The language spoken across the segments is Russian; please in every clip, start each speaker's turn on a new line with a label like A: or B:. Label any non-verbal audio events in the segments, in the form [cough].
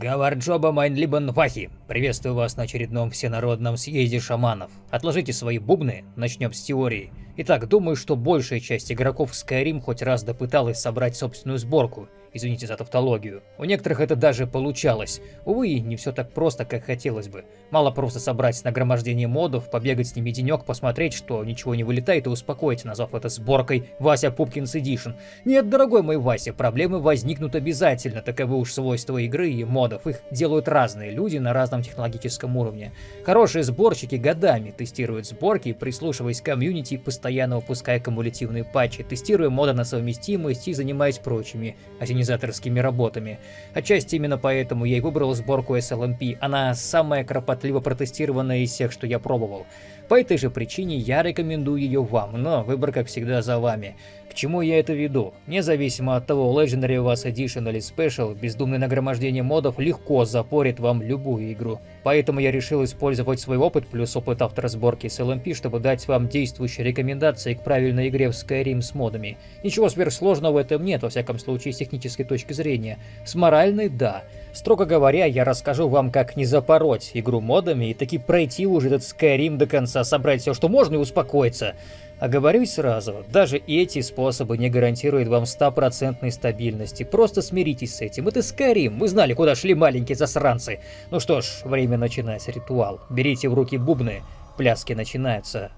A: Гамарджоба meine lieben Вахи, приветствую вас на очередном всенародном съезде шаманов. Отложите свои бубны, начнем с теории. Итак, думаю, что большая часть игроков Skyrim хоть раз допыталась собрать собственную сборку, Извините за тавтологию. У некоторых это даже получалось. Увы, не все так просто, как хотелось бы. Мало просто собрать нагромождение модов, побегать с ними денек, посмотреть, что ничего не вылетает и успокоить, назвав это сборкой Вася Пупкин's Edition. Нет, дорогой мой Вася, проблемы возникнут обязательно, таковы уж свойства игры и модов. Их делают разные люди на разном технологическом уровне. Хорошие сборщики годами тестируют сборки, прислушиваясь к комьюнити, постоянно выпуская кумулятивные патчи, тестируя моды на совместимость и занимаясь прочими организаторскими работами. Отчасти именно поэтому я и выбрал сборку SLMP, она самая кропотливо протестированная из всех, что я пробовал. По этой же причине я рекомендую ее вам, но выбор как всегда за вами. К чему я это веду? Независимо от того, Legendary у вас Edition или Special, бездумное нагромождение модов легко запорит вам любую игру. Поэтому я решил использовать свой опыт плюс опыт автора сборки с LMP, чтобы дать вам действующие рекомендации к правильной игре в Skyrim с модами. Ничего сверхсложного в этом нет, во всяком случае с технической точки зрения. С моральной – да. Строго говоря, я расскажу вам, как не запороть игру модами и таки пройти уже этот Skyrim до конца, собрать все, что можно и успокоиться. Оговорюсь сразу, даже эти способы не гарантируют вам стопроцентной стабильности. Просто смиритесь с этим. Это Skyrim. Вы знали, куда шли маленькие засранцы. Ну что ж, время начинать ритуал. Берите в руки бубны. Пляски начинаются.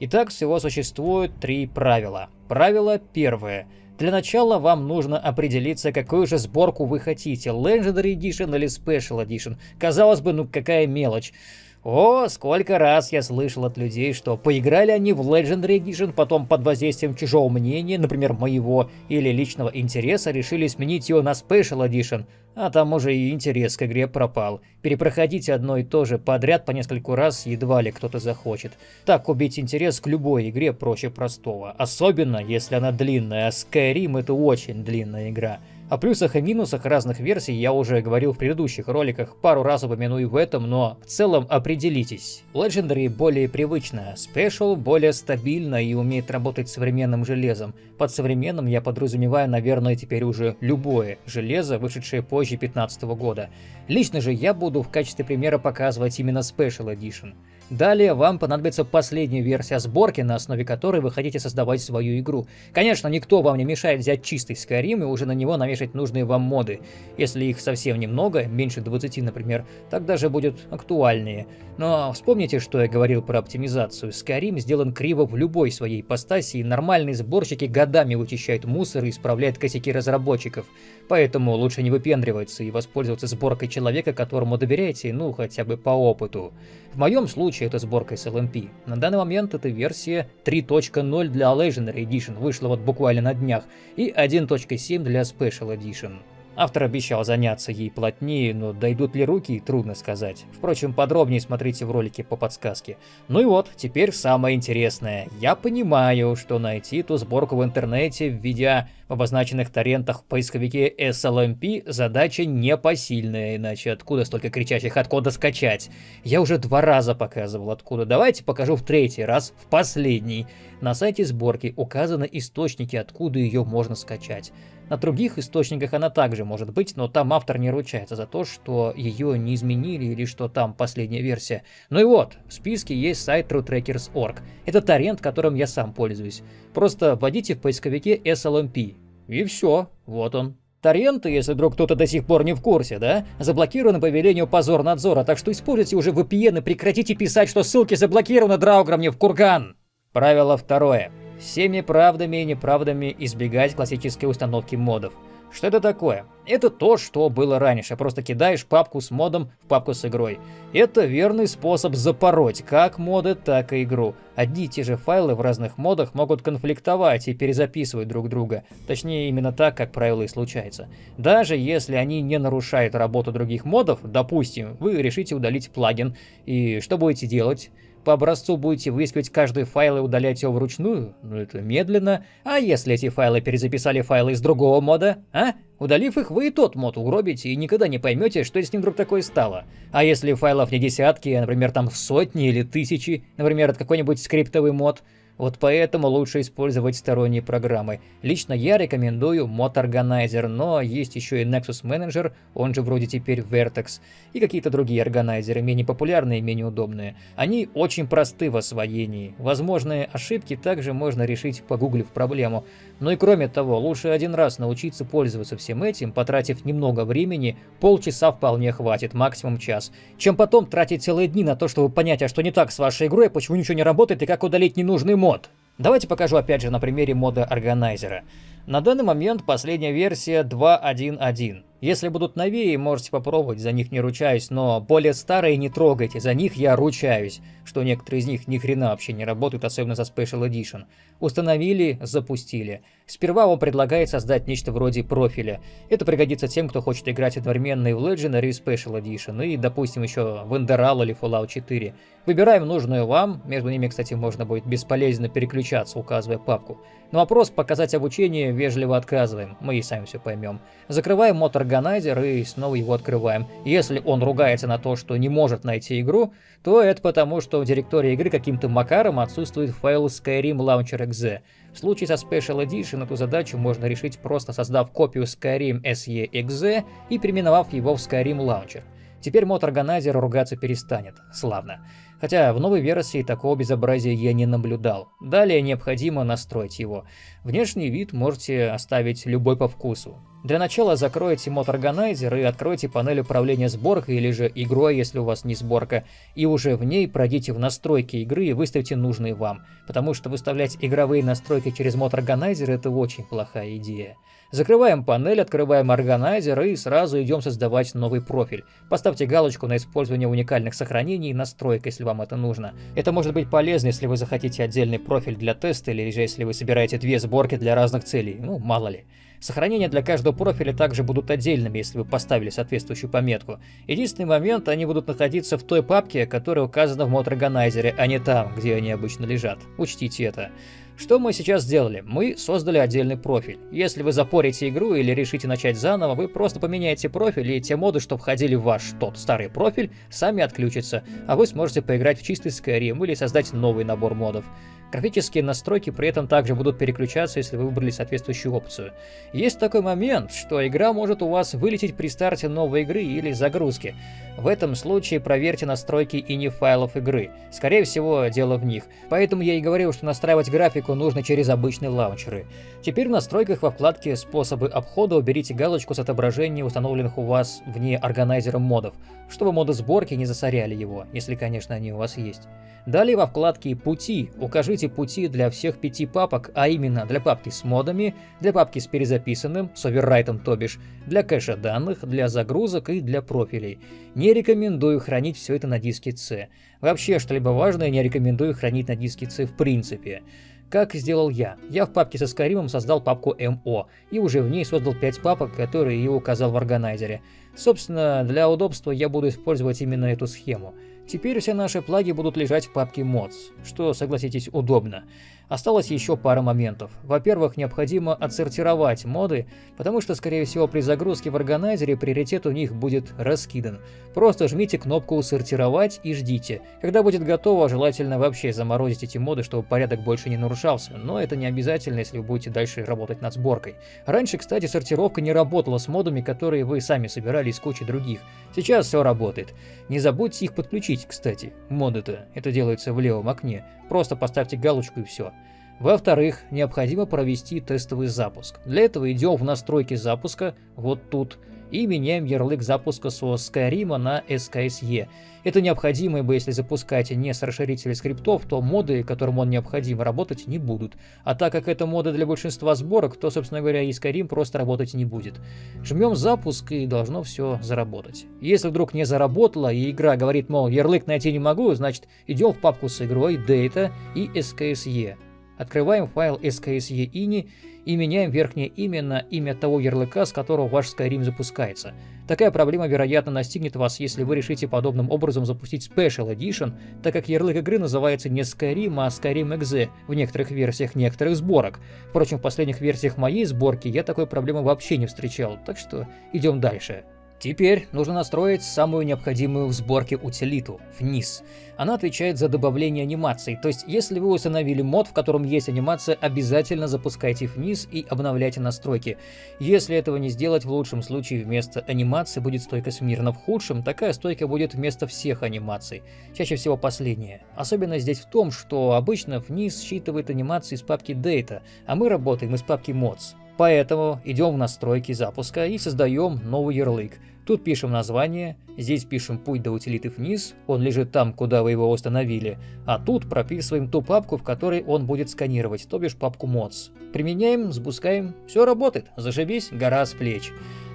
A: Итак, всего существует три правила. Правило первое. Для начала вам нужно определиться, какую же сборку вы хотите. Legendary Edition или Special Edition. Казалось бы, ну какая мелочь. О, сколько раз я слышал от людей, что поиграли они в Legendary Edition, потом под воздействием чужого мнения, например, моего или личного интереса, решили сменить его на Special Edition, а там уже и интерес к игре пропал. Перепроходить одно и то же подряд по нескольку раз едва ли кто-то захочет. Так убить интерес к любой игре проще простого, особенно если она длинная, а Skyrim это очень длинная игра. О плюсах и минусах разных версий я уже говорил в предыдущих роликах, пару раз упомяну и в этом, но в целом определитесь. Legendary более привычная, Special более стабильна и умеет работать с современным железом. Под современным я подразумеваю, наверное, теперь уже любое железо, вышедшее позже 2015 года. Лично же я буду в качестве примера показывать именно Special Edition. Далее вам понадобится последняя версия сборки, на основе которой вы хотите создавать свою игру. Конечно, никто вам не мешает взять чистый Skyrim и уже на него навешать нужные вам моды. Если их совсем немного, меньше 20, например, так даже будет актуальнее. Но вспомните, что я говорил про оптимизацию. Skyrim сделан криво в любой своей ипостаси, и нормальные сборщики годами вычищают мусор и исправляют косяки разработчиков. Поэтому лучше не выпендриваться и воспользоваться сборкой человека, которому доверяете, ну хотя бы по опыту. В моем случае это сборка LMP. На данный момент это версия 3.0 для Legendary Edition, вышла вот буквально на днях, и 1.7 для Special Edition. Автор обещал заняться ей плотнее, но дойдут ли руки, трудно сказать. Впрочем, подробнее смотрите в ролике по подсказке. Ну и вот, теперь самое интересное. Я понимаю, что найти ту сборку в интернете, введя в обозначенных торрентах в поисковике SLMP, задача непосильная, иначе откуда столько кричащих откуда скачать? Я уже два раза показывал откуда, давайте покажу в третий раз, в последний. На сайте сборки указаны источники, откуда ее можно скачать. На других источниках она также может быть, но там автор не ручается за то, что ее не изменили или что там последняя версия. Ну и вот, в списке есть сайт TrueTrackers.org. Это торрент, которым я сам пользуюсь. Просто вводите в поисковике SLMP. И все, вот он. Торренты, если вдруг кто-то до сих пор не в курсе, да, заблокированы по велению позорнадзора, так что используйте уже VPN и прекратите писать, что ссылки заблокированы Драугром не в курган. Правило второе всеми правдами и неправдами избегать классической установки модов. Что это такое? Это то, что было раньше, просто кидаешь папку с модом в папку с игрой. Это верный способ запороть как моды, так и игру. Одни и те же файлы в разных модах могут конфликтовать и перезаписывать друг друга. Точнее, именно так, как правило, и случается. Даже если они не нарушают работу других модов, допустим, вы решите удалить плагин, и что будете делать? По образцу будете выискивать каждый файл и удалять его вручную? Ну это медленно. А если эти файлы перезаписали файлы из другого мода? А? Удалив их, вы и тот мод угробите и никогда не поймете, что с ним вдруг такое стало. А если файлов не десятки, а, например, там сотни или тысячи, например, это какой-нибудь скриптовый мод, Вот поэтому лучше использовать сторонние программы. Лично я рекомендую Mod Organizer, но есть еще и Nexus Manager, он же вроде теперь Vertex, и какие-то другие органайзеры, менее популярные и менее удобные. Они очень просты в освоении. Возможные ошибки также можно решить, погуглив проблему. Но и кроме того, лучше один раз научиться пользоваться всем этим, потратив немного времени, полчаса вполне хватит, максимум час, чем потом тратить целые дни на то, чтобы понять, а что не так с вашей игрой, почему ничего не работает и как удалить ненужный мод мод. Давайте покажу опять же на примере мода органайзера. На данный момент последняя версия 2.1.1. Если будут новее, можете попробовать, за них не ручаюсь, но более старые не трогайте, за них я ручаюсь, что некоторые из них ни хрена вообще не работают, особенно за Special Edition. Установили, запустили. Сперва вам предлагает создать нечто вроде профиля. Это пригодится тем, кто хочет играть одновременно и в Legendary и Special Edition, и, допустим, еще в Enderal или Fallout 4. Выбираем нужную вам, между ними, кстати, можно будет бесполезно переключаться, указывая папку. На вопрос «показать обучение» вежливо отказываем, мы и сами все поймем. Закрываем мод органайзер и снова его открываем. Если он ругается на то, что не может найти игру, то это потому, что в директории игры каким-то макаром отсутствует файл Skyrim Launcher .exe. В случае со Special Edition эту задачу можно решить просто создав копию Skyrim SE.exe и переименовав его в Skyrim Launcher. Теперь мод органайзер ругаться перестанет. Славно. Хотя в новой версии такого безобразия я не наблюдал. Далее необходимо настроить его. Внешний вид можете оставить любой по вкусу. Для начала закройте мод органайзер и откройте панель управления сборкой или же игрой, если у вас не сборка, и уже в ней пройдите в настройки игры и выставьте нужные вам, потому что выставлять игровые настройки через мод органайзер это очень плохая идея. Закрываем панель, открываем органайзер и сразу идем создавать новый профиль. Поставьте галочку на использование уникальных сохранений и настроек, если вам это нужно. Это может быть полезно, если вы захотите отдельный профиль для теста или же если вы собираете две сборки для разных целей, ну мало ли. Сохранения для каждого профиля также будут отдельными, если вы поставили соответствующую пометку. Единственный момент, они будут находиться в той папке, которая указана в органайзере, а не там, где они обычно лежат. Учтите это. Что мы сейчас сделали? Мы создали отдельный профиль. Если вы запорите игру или решите начать заново, вы просто поменяете профиль, и те моды, что входили в ваш тот старый профиль, сами отключатся, а вы сможете поиграть в чистый Skyrim или создать новый набор модов. Графические настройки при этом также будут переключаться, если вы выбрали соответствующую опцию. Есть такой момент, что игра может у вас вылететь при старте новой игры или загрузки. В этом случае проверьте настройки и не файлов игры. Скорее всего, дело в них. Поэтому я и говорил, что настраивать графику нужно через обычные лаунчеры. Теперь в настройках во вкладке «Способы обхода» уберите галочку с отображением установленных у вас вне органайзера модов, чтобы моды сборки не засоряли его, если, конечно, они у вас есть. Далее во вкладке «Пути» укажите пути для всех пяти папок, а именно для папки с модами, для папки с перезаписанным, с оверрайтом то бишь, для кэша данных, для загрузок и для профилей. Не рекомендую хранить все это на диске C. Вообще, что-либо важное не рекомендую хранить на диске C в принципе. Как сделал я? Я в папке со Skyrim создал папку MO, и уже в ней создал 5 папок, которые я указал в органайзере. Собственно, для удобства я буду использовать именно эту схему. Теперь все наши плаги будут лежать в папке mods, что, согласитесь, удобно. Осталось еще пара моментов. Во-первых, необходимо отсортировать моды, потому что, скорее всего, при загрузке в органайзере приоритет у них будет раскидан. Просто жмите кнопку «Сортировать» и ждите. Когда будет готово, желательно вообще заморозить эти моды, чтобы порядок больше не нарушался, но это не обязательно, если вы будете дальше работать над сборкой. Раньше, кстати, сортировка не работала с модами, которые вы сами собирали из кучи других. Сейчас все работает. Не забудьте их подключить, кстати. Моды-то, это делается в левом окне. Просто поставьте галочку и все. Во-вторых, необходимо провести тестовый запуск. Для этого идем в настройки запуска, вот тут, и меняем ярлык запуска со Skyrim на SKSE. Это необходимо, ибо если запускаете не с расширителя скриптов, то моды, которым он необходим, работать не будут. А так как это моды для большинства сборок, то, собственно говоря, и Skyrim просто работать не будет. Жмем запуск и должно все заработать. Если вдруг не заработало и игра говорит, мол, ярлык найти не могу, значит идем в папку с игрой, Data и SKSE. Открываем файл skse.ini и меняем верхнее имя на имя того ярлыка, с которого ваш Skyrim запускается. Такая проблема, вероятно, настигнет вас, если вы решите подобным образом запустить Special Edition, так как ярлык игры называется не Skyrim, а Skyrim Exe в некоторых версиях некоторых сборок. Впрочем, в последних версиях моей сборки я такой проблемы вообще не встречал, так что идем дальше. Теперь нужно настроить самую необходимую в сборке утилиту – вниз. Она отвечает за добавление анимаций, то есть если вы установили мод, в котором есть анимация, обязательно запускайте вниз и обновляйте настройки. Если этого не сделать, в лучшем случае вместо анимации будет стойка смирно, в худшем такая стойка будет вместо всех анимаций, чаще всего последняя. Особенность здесь в том, что обычно вниз считывает анимации из папки Data, а мы работаем из папки Mods. Поэтому идем в настройки запуска и создаем новый ярлык. Тут пишем название, здесь пишем путь до утилиты вниз, он лежит там, куда вы его установили, а тут прописываем ту папку, в которой он будет сканировать, то бишь папку mods. Применяем, запускаем, все работает, зашибись, гора с плеч.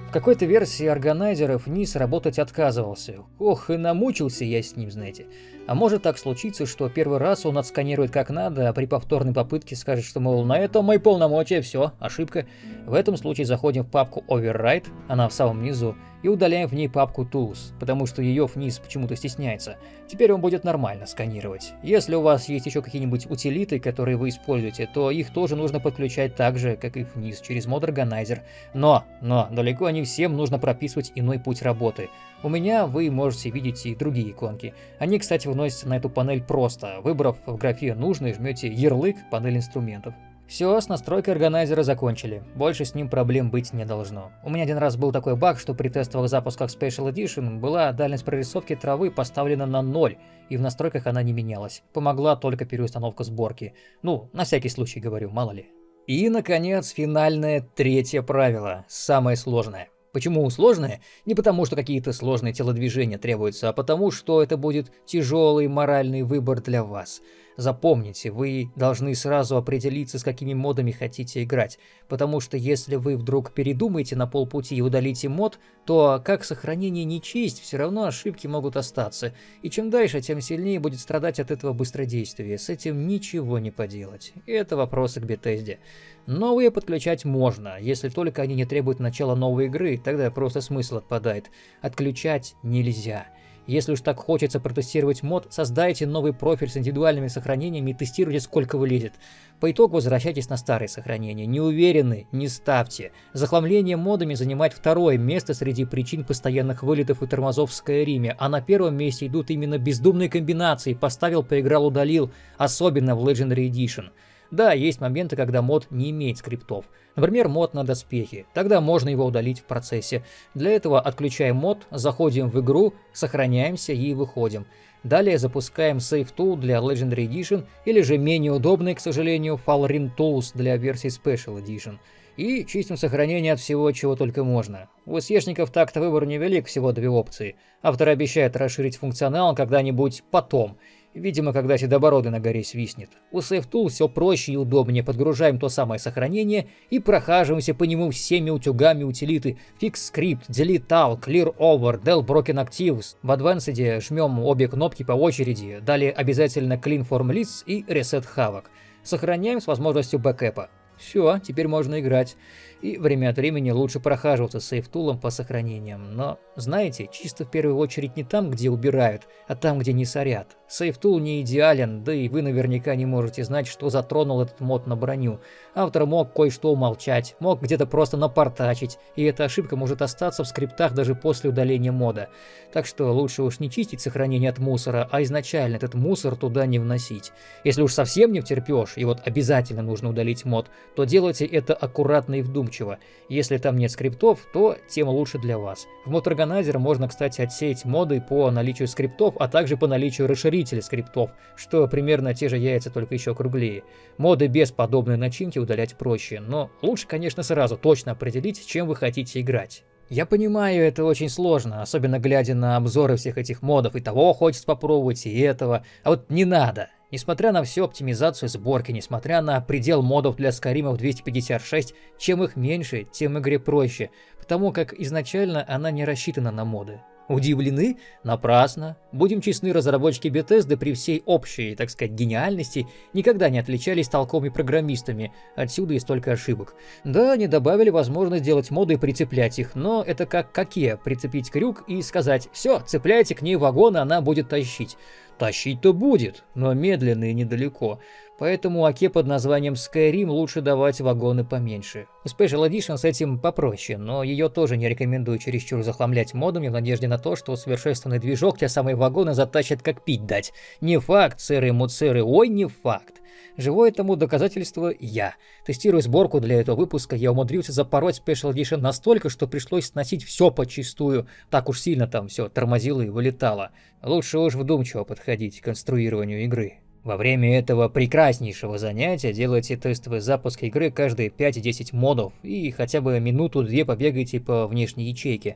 A: В какой-то версии органайзеров низ работать отказывался. Ох, и намучился я с ним, знаете. А может так случиться, что первый раз он отсканирует как надо, а при повторной попытке скажет, что, мол, на этом мои полномочия, все, ошибка. В этом случае заходим в папку Override, она в самом низу, и удаляем в ней папку Tools, потому что ее вниз почему-то стесняется. Теперь он будет нормально сканировать. Если у вас есть еще какие-нибудь утилиты, которые вы используете, то их тоже нужно подключать так же, как и вниз, через мод Organizer. Но, но, далеко не всем нужно прописывать иной путь работы. У меня вы можете видеть и другие иконки. Они, кстати, выносятся на эту панель просто. Выбрав в графе нужный, жмете ярлык «Панель инструментов». Все, с настройкой органайзера закончили. Больше с ним проблем быть не должно. У меня один раз был такой баг, что при тестовых запусках Special Edition была дальность прорисовки травы поставлена на 0, и в настройках она не менялась. Помогла только переустановка сборки. Ну, на всякий случай говорю, мало ли. И, наконец, финальное третье правило, самое сложное. Почему сложное? Не потому, что какие-то сложные телодвижения требуются, а потому, что это будет тяжелый моральный выбор для вас. Запомните, вы должны сразу определиться, с какими модами хотите играть, потому что если вы вдруг передумаете на полпути и удалите мод, то как сохранение не честь, все равно ошибки могут остаться, и чем дальше, тем сильнее будет страдать от этого быстродействия, с этим ничего не поделать. Это вопросы к Бетезде. Новые подключать можно, если только они не требуют начала новой игры, тогда просто смысл отпадает. Отключать нельзя. Если уж так хочется протестировать мод, создайте новый профиль с индивидуальными сохранениями и тестируйте сколько вылезет. По итогу возвращайтесь на старые сохранения. Не уверены, не ставьте. Захламление модами занимает второе место среди причин постоянных вылетов и тормозов в Скайриме, а на первом месте идут именно бездумные комбинации «поставил, поиграл, удалил», особенно в Legendary Edition. Да, есть моменты, когда мод не имеет скриптов. Например, мод на доспехи. Тогда можно его удалить в процессе. Для этого отключаем мод, заходим в игру, сохраняемся и выходим. Далее запускаем Save Tool для Legendary Edition или же менее удобный, к сожалению, Falrin Tools для версии Special Edition. И чистим сохранение от всего, чего только можно. У SEшников так-то выбор невелик, всего две опции. Автор обещает расширить функционал когда-нибудь потом – Видимо, когда седобородый на горе свистнет. У SafeTool все проще и удобнее. Подгружаем то самое сохранение и прохаживаемся по нему всеми утюгами утилиты FixScript, Delete All, Clear Over, Del Broken Actives. В Advanced жмем обе кнопки по очереди. Далее обязательно Clean Form Lists и Reset Havoc. Сохраняем с возможностью бэкапа. Все, теперь можно играть и время от времени лучше прохаживаться Save Tool ом по сохранениям. Но, знаете, чисто в первую очередь не там, где убирают, а там, где не сорят. Save Tool не идеален, да и вы наверняка не можете знать, что затронул этот мод на броню. Автор мог кое-что умолчать, мог где-то просто напортачить, и эта ошибка может остаться в скриптах даже после удаления мода. Так что лучше уж не чистить сохранение от мусора, а изначально этот мусор туда не вносить. Если уж совсем не втерпешь, и вот обязательно нужно удалить мод, то делайте это аккуратно и вдумчиво вдумчиво. Если там нет скриптов, то тем лучше для вас. В Motorganizer можно, кстати, отсеять моды по наличию скриптов, а также по наличию расширителей скриптов, что примерно те же яйца, только еще круглее. Моды без подобной начинки удалять проще, но лучше, конечно, сразу точно определить, чем вы хотите играть. Я понимаю, это очень сложно, особенно глядя на обзоры всех этих модов, и того хочется попробовать, и этого, а вот не надо. Несмотря на всю оптимизацию сборки, несмотря на предел модов для Скаримов 256, чем их меньше, тем игре проще, потому как изначально она не рассчитана на моды. Удивлены? Напрасно. Будем честны, разработчики Bethesda при всей общей, так сказать, гениальности никогда не отличались толковыми программистами, отсюда и столько ошибок. Да, они добавили возможность делать моды и прицеплять их, но это как какие, прицепить крюк и сказать «все, цепляйте к ней вагон, она будет тащить». Тащить-то будет, но медленно и недалеко. Поэтому Аке под названием Skyrim лучше давать вагоны поменьше. Special Edition с этим попроще, но ее тоже не рекомендую чересчур захламлять модами в надежде на то, что усовершенствованный движок те самые вагоны затащат как пить дать. Не факт, сыры муцеры, ой, не факт. Живое тому доказательство я. Тестируя сборку для этого выпуска, я умудрился запороть Special Edition настолько, что пришлось сносить все почистую. Так уж сильно там все тормозило и вылетало. Лучше уж вдумчиво подходить к конструированию игры. Во время этого прекраснейшего занятия делайте тестовый запуск игры каждые 5-10 модов и хотя бы минуту-две побегайте по внешней ячейке.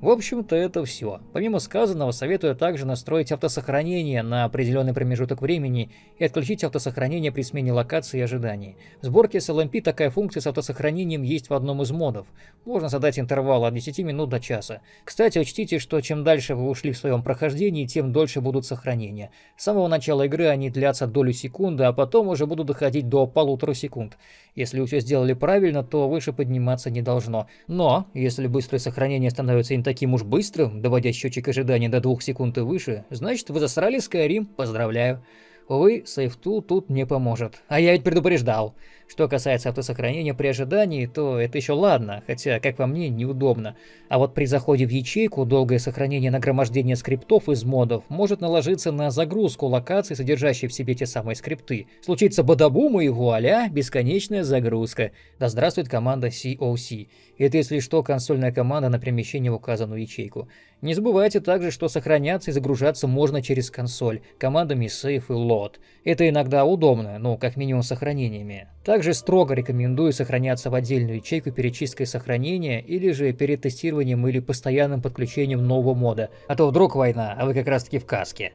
A: В общем-то это все. Помимо сказанного, советую также настроить автосохранение на определенный промежуток времени и отключить автосохранение при смене локации и ожиданий. В сборке с LMP такая функция с автосохранением есть в одном из модов. Можно задать интервал от 10 минут до часа. Кстати, учтите, что чем дальше вы ушли в своем прохождении, тем дольше будут сохранения. С самого начала игры они длятся долю секунды, а потом уже будут доходить до полутора секунд. Если вы все сделали правильно, то выше подниматься не должно. Но, если быстрое сохранение становится таким уж быстрым, доводя счетчик ожидания до двух секунд и выше, значит вы засрали Skyrim, поздравляю. Увы, SafeTool тут не поможет. А я ведь предупреждал. Что касается автосохранения при ожидании, то это еще ладно, хотя, как по мне, неудобно. А вот при заходе в ячейку долгое сохранение нагромождения скриптов из модов может наложиться на загрузку локаций, содержащей в себе те самые скрипты. Случится бадабум и вуаля, бесконечная загрузка. Да здравствует команда COC. Это, если что, консольная команда на перемещение в указанную ячейку. Не забывайте также, что сохраняться и загружаться можно через консоль, командами Save и Load. Это иногда удобно, ну, как минимум сохранениями. Также строго рекомендую сохраняться в отдельную ячейку перед чисткой сохранения или же перед тестированием или постоянным подключением нового мода. А то вдруг война, а вы как раз таки в каске.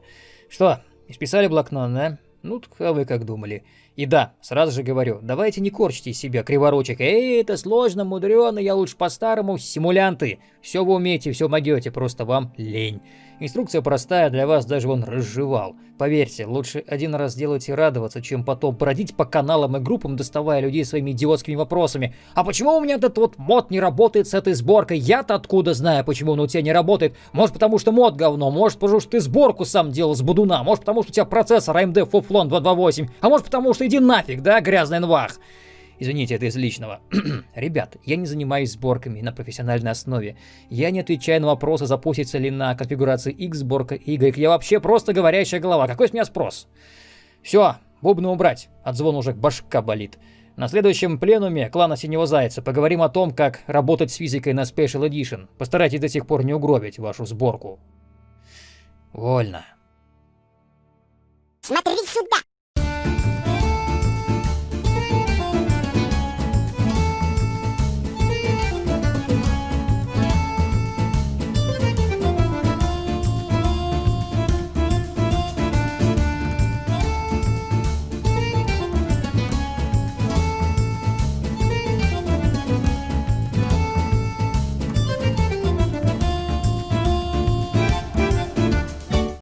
A: Что, исписали блокнот, да? Ну, а вы как думали? И да, сразу же говорю, давайте не корчите из себя криворучек. Эй, это сложно, мудрено, я лучше по-старому, симулянты. Все вы умеете, все могете, просто вам лень. Инструкция простая, для вас даже он разжевал. Поверьте, лучше один раз делать и радоваться, чем потом бродить по каналам и группам, доставая людей своими идиотскими вопросами. А почему у меня этот вот мод не работает с этой сборкой? Я-то откуда знаю, почему он у тебя не работает? Может потому что мод говно, может потому что ты сборку сам делал с будуна, может потому что у тебя процессор AMD Foflon 228, а может потому что иди нафиг, да, грязный нвах. Извините, это из личного. [clears throat] Ребят, я не занимаюсь сборками на профессиональной основе. Я не отвечаю на вопросы, запустится ли на конфигурации X сборка Y. Я вообще просто говорящая голова. Какой с меня спрос? Все, бубны убрать. От звона уже башка болит. На следующем пленуме клана Синего Зайца поговорим о том, как работать с физикой на Special Edition. Постарайтесь до сих пор не угробить вашу сборку. Вольно.
B: Смотри сюда!